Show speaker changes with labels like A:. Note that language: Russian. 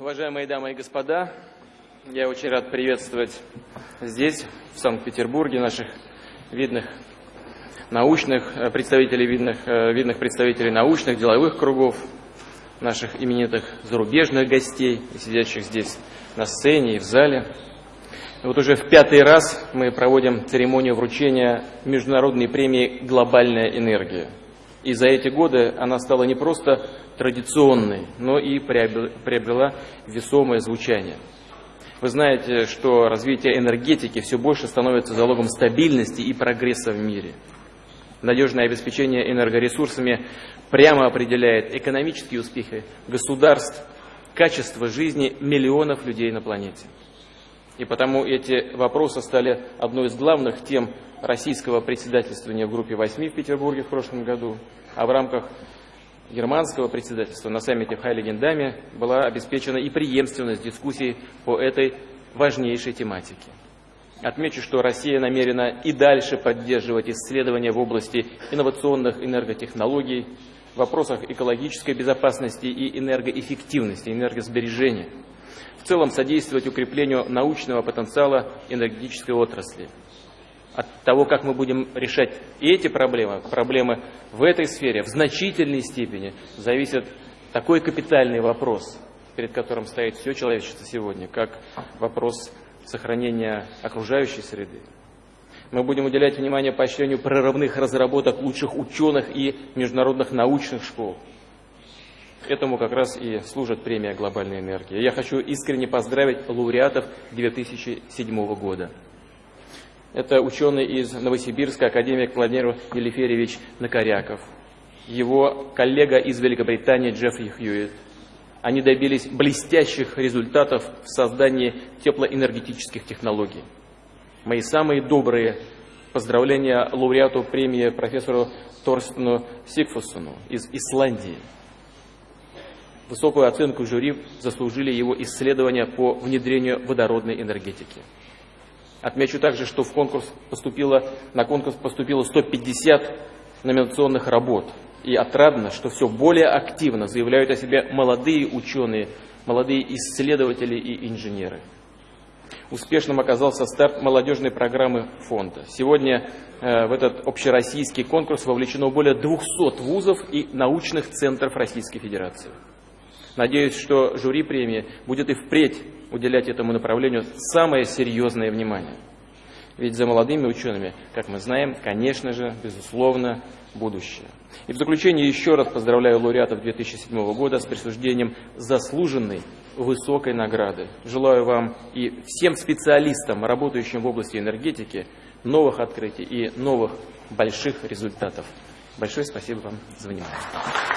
A: Уважаемые дамы и господа, я очень рад приветствовать здесь, в Санкт-Петербурге, наших видных научных э, представителей, видных, э, видных представителей научных, деловых кругов, наших именитых зарубежных гостей, сидящих здесь на сцене и в зале. Вот уже в пятый раз мы проводим церемонию вручения международной премии «Глобальная энергия». И за эти годы она стала не просто традиционной, но и приобрела весомое звучание. Вы знаете, что развитие энергетики все больше становится залогом стабильности и прогресса в мире. Надежное обеспечение энергоресурсами прямо определяет экономические успехи государств, качество жизни миллионов людей на планете. И потому эти вопросы стали одной из главных тем российского председательствования в группе восьми в Петербурге в прошлом году, а в рамках германского председательства на саммите в Хайлигендаме была обеспечена и преемственность дискуссий по этой важнейшей тематике. Отмечу, что Россия намерена и дальше поддерживать исследования в области инновационных энерготехнологий, в вопросах экологической безопасности и энергоэффективности, энергосбережения. В целом содействовать укреплению научного потенциала энергетической отрасли – от того, как мы будем решать эти проблемы, проблемы в этой сфере, в значительной степени зависит такой капитальный вопрос, перед которым стоит все человечество сегодня, как вопрос сохранения окружающей среды. Мы будем уделять внимание поощрению прорывных разработок лучших ученых и международных научных школ. Этому как раз и служит премия «Глобальная энергия». Я хочу искренне поздравить лауреатов 2007 года. Это ученый из Новосибирска, академик Владимир Елиферьевич Накоряков. Его коллега из Великобритании Джеффри Хьюитт. Они добились блестящих результатов в создании теплоэнергетических технологий. Мои самые добрые поздравления лауреату премии профессору Торстену Сигфусону из Исландии. Высокую оценку жюри заслужили его исследования по внедрению водородной энергетики. Отмечу также, что в конкурс поступило, на конкурс поступило 150 номинационных работ. И отрадно, что все более активно заявляют о себе молодые ученые, молодые исследователи и инженеры. Успешным оказался старт молодежной программы фонда. Сегодня э, в этот общероссийский конкурс вовлечено более 200 вузов и научных центров Российской Федерации. Надеюсь, что жюри премии будет и впредь уделять этому направлению самое серьезное внимание. Ведь за молодыми учеными, как мы знаем, конечно же, безусловно, будущее. И в заключение еще раз поздравляю лауреатов 2007 года с присуждением заслуженной высокой награды. Желаю вам и всем специалистам, работающим в области энергетики, новых открытий и новых больших результатов. Большое спасибо вам за внимание.